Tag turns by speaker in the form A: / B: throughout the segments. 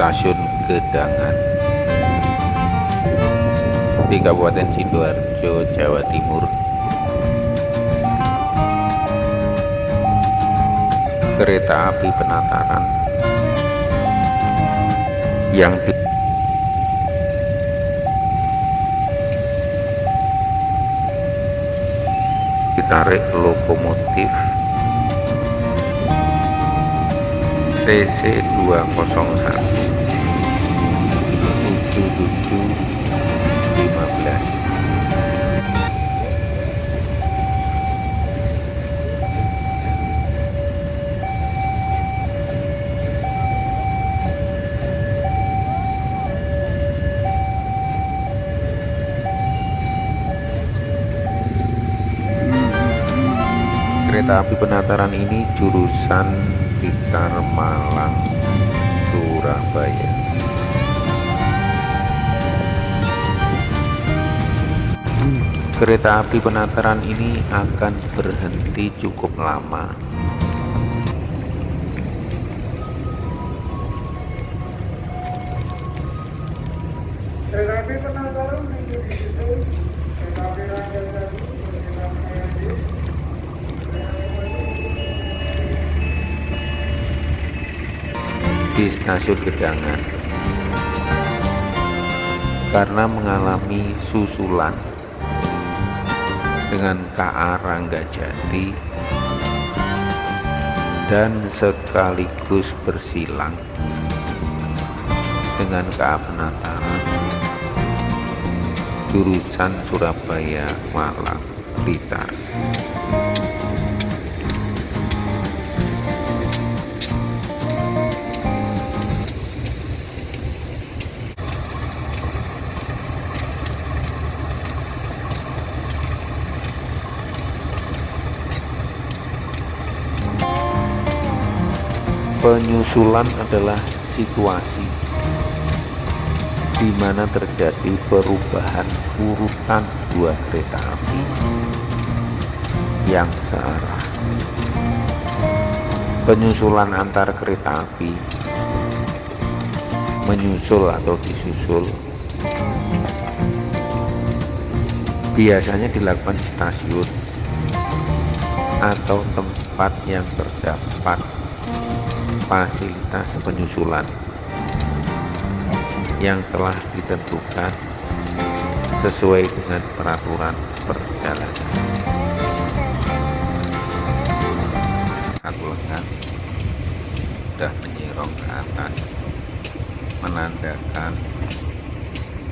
A: stasiun Gedangan. Di Kabupaten Sidoarjo, Jawa Timur. Kereta api penataran. Yang ditarik lokomotif TC 201 kereta api penataran ini jurusan Blitar Malang Surabaya. Kereta api penataran ini akan berhenti cukup lama di stasiun Gedangan. Karena mengalami susulan dengan KA Ranggajati dan sekaligus bersilang dengan KA Penataran jurusan Surabaya Malang Blitar Penyusulan adalah situasi di mana terjadi perubahan urutan dua kereta api yang searah. Penyusulan antar kereta api menyusul atau disusul biasanya dilakukan di stasiun atau tempat yang terdapat fasilitas penyusulan yang telah ditentukan sesuai dengan peraturan perjalanan. Satu lengan sudah menyirong ke atas menandakan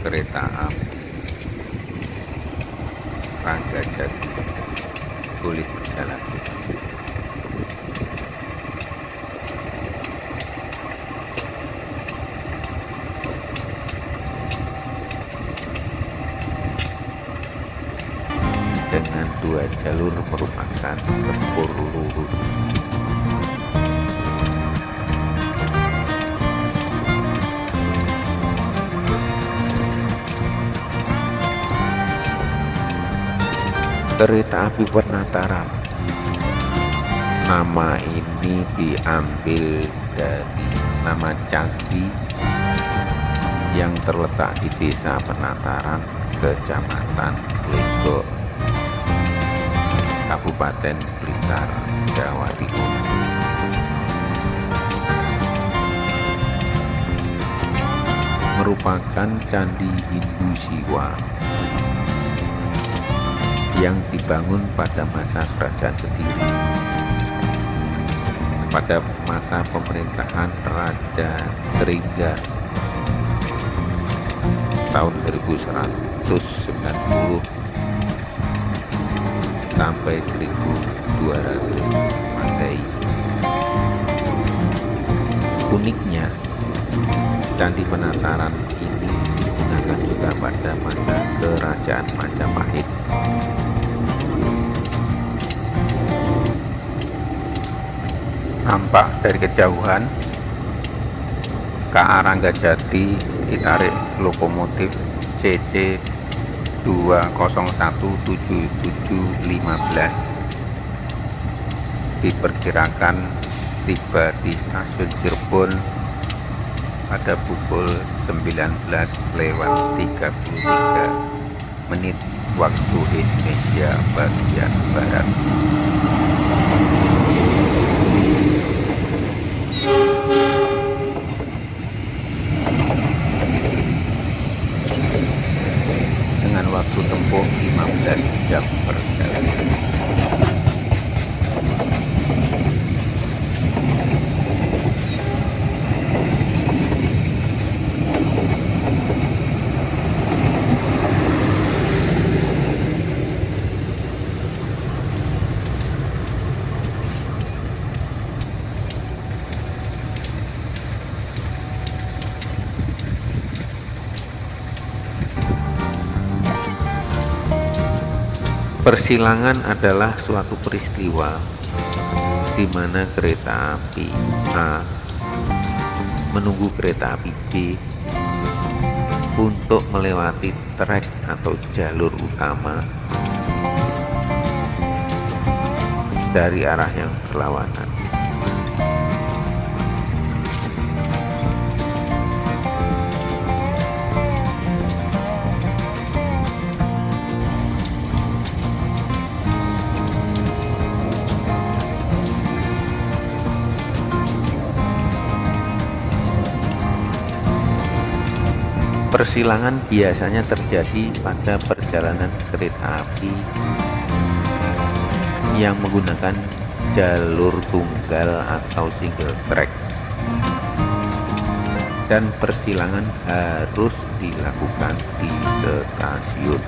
A: kereta api Rangga Jati boleh berjalan. dengan dua jalur merupakan tempur lurus kereta api penataran nama ini diambil dari nama candi yang terletak di desa penataran kecamatan Legok Kabupaten Blitar, Jawa Timur. Merupakan candi Hindu Siwa yang dibangun pada masa Kerajaan Kediri pada masa pemerintahan Raja Tringga tahun 1190 sampai 1200 Masehi. Uniknya, Candi Penataran ini digunakan juga pada masa Kerajaan Majapahit. Nampak dari kejauhan, KA Ranggajati ditarik lokomotif CC 2017715 diperkirakan tiba di stasiun Cirebon pada pukul 19 lewat 33 menit waktu Indonesia bagian Barat. Dengan waktu tempuh 15 jam perjalanan. Persilangan adalah suatu peristiwa di mana kereta api A menunggu kereta api B untuk melewati trek atau jalur utama dari arah yang berlawanan. Persilangan biasanya terjadi pada perjalanan kereta api yang menggunakan jalur tunggal atau single track dan persilangan harus dilakukan di stasiun.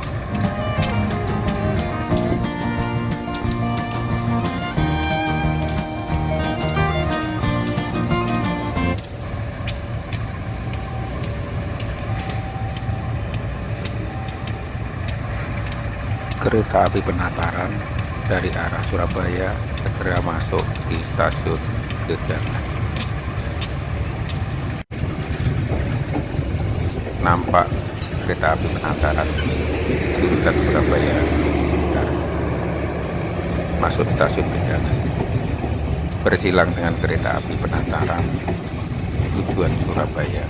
A: Kereta api penataran dari arah Surabaya segera masuk di stasiun Gedangan. Nampak kereta api penataran jurusan Surabaya masuk stasiun Gedangan. Bersilang dengan kereta api penataran tujuan Surabaya.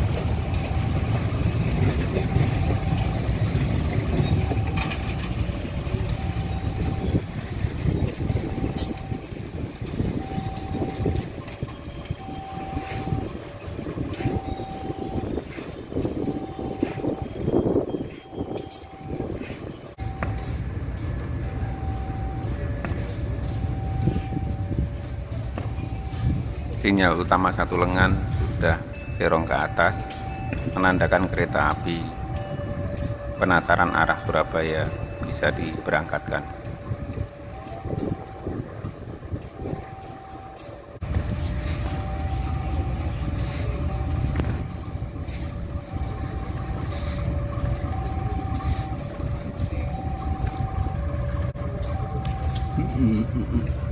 A: Sinyal utama satu lengan sudah serong ke atas menandakan kereta api penataran arah Surabaya bisa diberangkatkan Mm-hmm.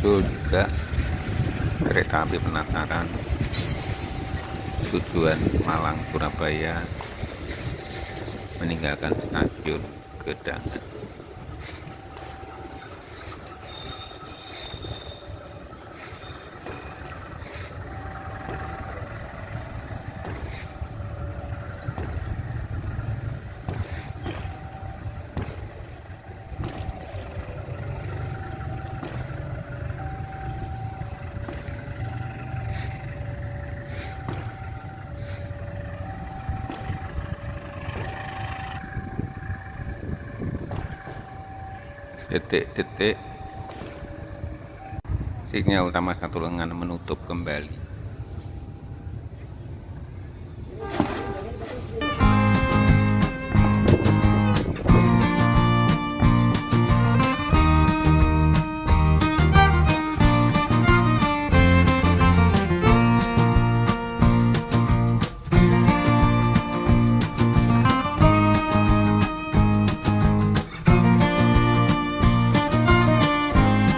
A: Disusul juga kereta api penataran tujuan Malang Surabaya meninggalkan stasiun Gedangan detik-detik sinyal utama satu lengan menutup kembali